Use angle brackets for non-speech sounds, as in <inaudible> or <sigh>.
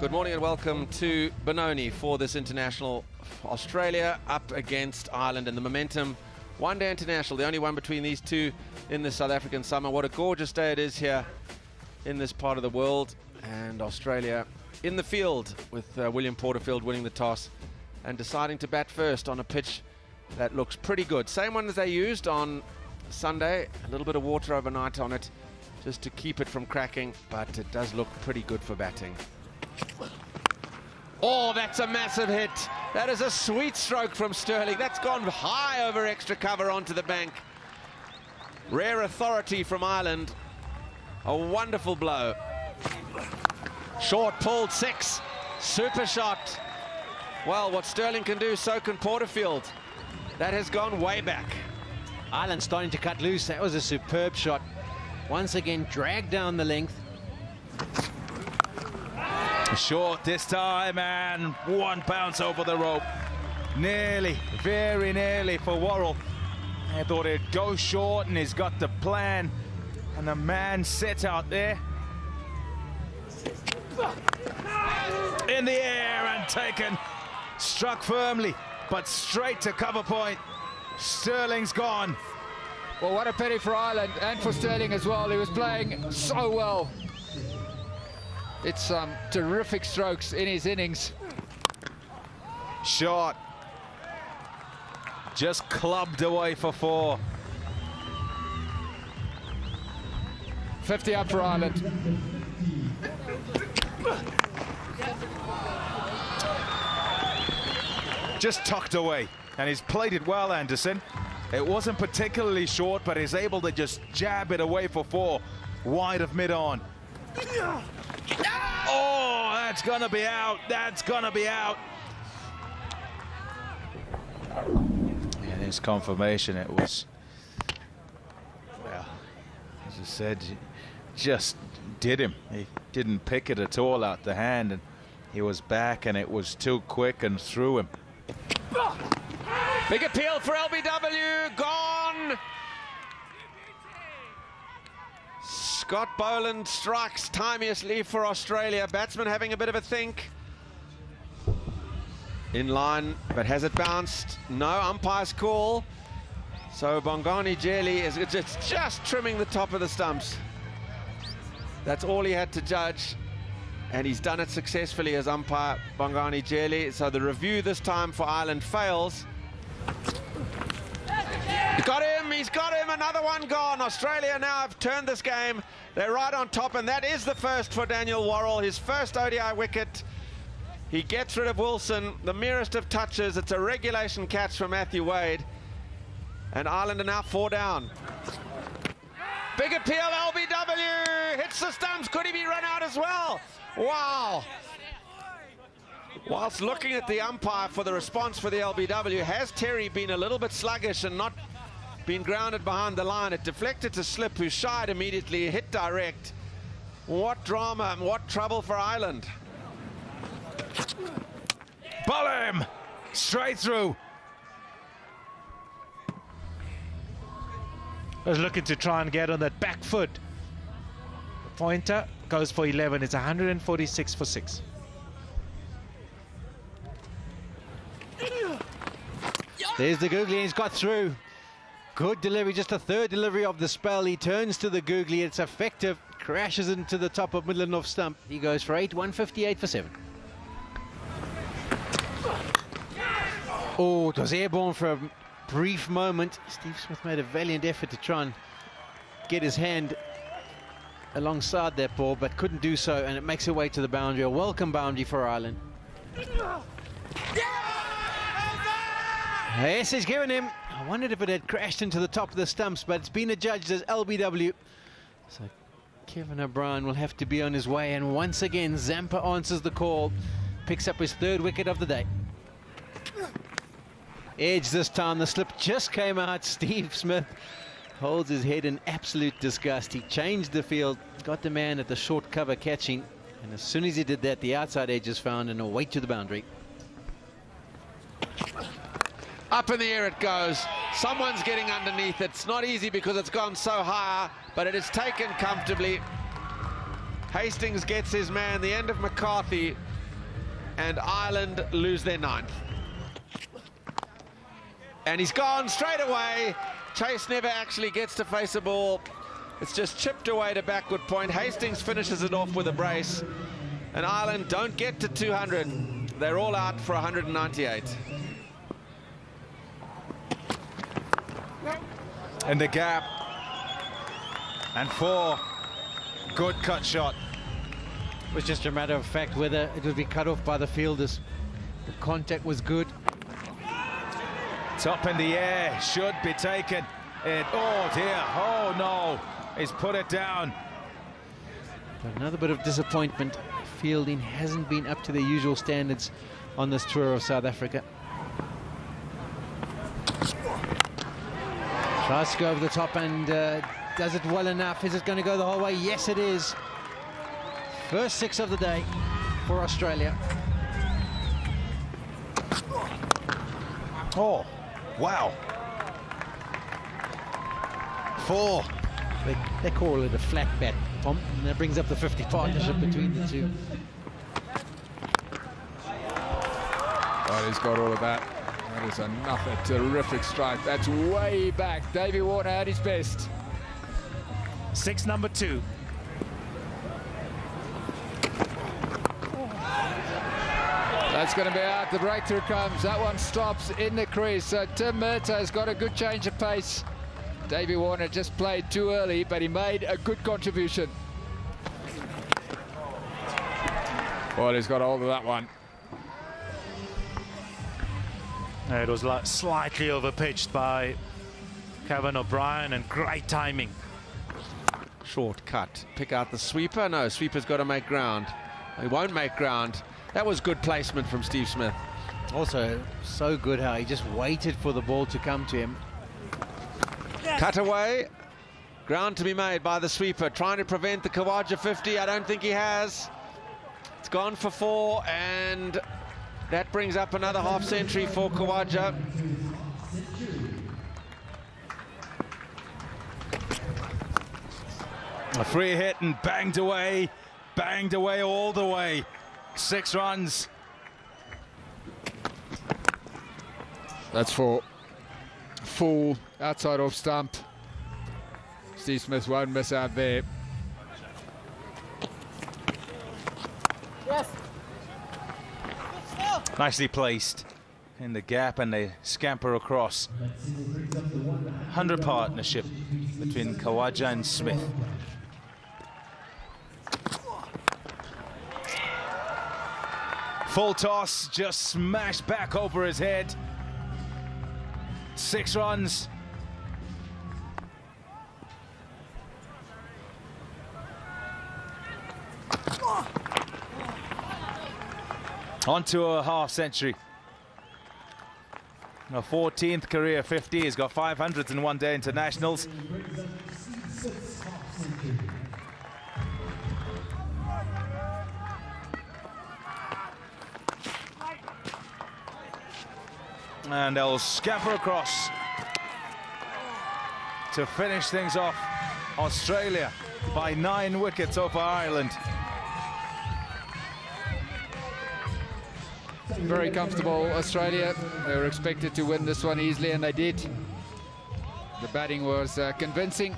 Good morning and welcome to Benoni for this international. Australia up against Ireland and the momentum. One day international, the only one between these two in the South African summer. What a gorgeous day it is here in this part of the world. And Australia in the field with uh, William Porterfield winning the toss and deciding to bat first on a pitch that looks pretty good. Same one as they used on Sunday. A little bit of water overnight on it just to keep it from cracking, but it does look pretty good for batting. Oh, that's a massive hit. That is a sweet stroke from Stirling. That's gone high over extra cover onto the bank. Rare authority from Ireland. A wonderful blow. Short pulled six. Super shot. Well, what Stirling can do, so can Porterfield. That has gone way back. Ireland starting to cut loose. That was a superb shot. Once again, dragged down the length. Short this time and one bounce over the rope. Nearly, very nearly for Worrall. I thought it'd go short and he's got the plan. And the man sits out there. In the air and taken. Struck firmly, but straight to cover point. Stirling's gone. Well, what a pity for Ireland and for Stirling as well. He was playing so well. It's some um, terrific strokes in his innings. Shot. Just clubbed away for four. 50 up for Ireland. Just tucked away. And he's played it well, Anderson. It wasn't particularly short, but he's able to just jab it away for four. Wide of mid-on. Oh, that's going to be out. That's going to be out. And his confirmation, it was, well, as I said, just did him. He didn't pick it at all out the hand, and he was back, and it was too quick and threw him. Big appeal for LBW, gone. Scott Boland strikes timeously for Australia. Batsman having a bit of a think. In line, but has it bounced? No, umpire's call. So Bongani Jele is just, just trimming the top of the stumps. That's all he had to judge. And he's done it successfully as umpire Bongani Jele. So the review this time for Ireland fails. Got him, he's got him, another one gone. Australia now have turned this game. They're right on top, and that is the first for Daniel Worrall, his first ODI wicket. He gets rid of Wilson, the merest of touches. It's a regulation catch for Matthew Wade. And Ireland are now four down. Big appeal, LBW, hits the stumps. Could he be run out as well? Wow. Whilst looking at the umpire for the response for the LBW, has Terry been a little bit sluggish and not been grounded behind the line? It deflected to Slip, who shied immediately, hit direct. What drama and what trouble for Ireland. Ball him! Straight through. I was looking to try and get on that back foot. The pointer goes for 11. It's 146 for 6. There's the googly, he's got through. Good delivery, just a third delivery of the spell. He turns to the googly, it's effective, crashes into the top of middle off stump. He goes for 8, 158 for 7. Oh, it was airborne for a brief moment. Steve Smith made a valiant effort to try and get his hand alongside that ball, but couldn't do so, and it makes it way to the boundary. A welcome boundary for Ireland. Yes, he's given him. I wondered if it had crashed into the top of the stumps, but it's been adjudged as LBW. So Kevin O'Brien will have to be on his way. And once again, Zampa answers the call. Picks up his third wicket of the day. Edge this time. The slip just came out. <laughs> Steve Smith holds his head in absolute disgust. He changed the field, got the man at the short cover catching. And as soon as he did that, the outside edge is found and away to the boundary. Up in the air it goes. Someone's getting underneath. It's not easy because it's gone so high, but it is taken comfortably. Hastings gets his man, the end of McCarthy, and Ireland lose their ninth. And he's gone straight away. Chase never actually gets to face a ball. It's just chipped away to backward point. Hastings finishes it off with a brace. And Ireland don't get to 200. They're all out for 198. In the gap. And four. Good cut shot. It was just a matter of fact whether it would be cut off by the fielders. The contact was good. Top in the air. Should be taken. It, oh dear. Oh no. He's put it down. But another bit of disappointment. Fielding hasn't been up to their usual standards on this tour of South Africa. Tries to go over the top and uh, does it well enough. Is it going to go the whole way? Yes, it is. First six of the day for Australia. Oh, wow. Four. They, they call it a flat bat, Tom, and that brings up the 50 partnership between the two. He's got all of that. That is another terrific strike. That's way back. Davey Warner at his best. Six number two. That's going to be out. The breakthrough comes. That one stops in the crease. So Tim Murtagh has got a good change of pace. Davey Warner just played too early, but he made a good contribution. Well, he's got hold of that one. It was like slightly overpitched by Kevin O'Brien and great timing. Short cut. Pick out the sweeper. No, sweeper's got to make ground. He won't make ground. That was good placement from Steve Smith. Also, so good how he just waited for the ball to come to him. Cut away. Ground to be made by the sweeper. Trying to prevent the Khawaja 50. I don't think he has. It's gone for four, and that brings up another half century for Khawaja. A free hit and banged away. Banged away all the way. Six runs. That's for full outside off stump. Steve Smith won't miss out there. Nicely placed in the gap and they scamper across. 100 partnership between Khawaja and Smith. Full toss, just smashed back over his head. Six runs. On to a half century. A 14th career 50. He's got 500s in one day internationals. And they'll scamper across to finish things off. Australia by nine wickets over Ireland. Very comfortable Australia. They were expected to win this one easily, and they did. The batting was uh, convincing.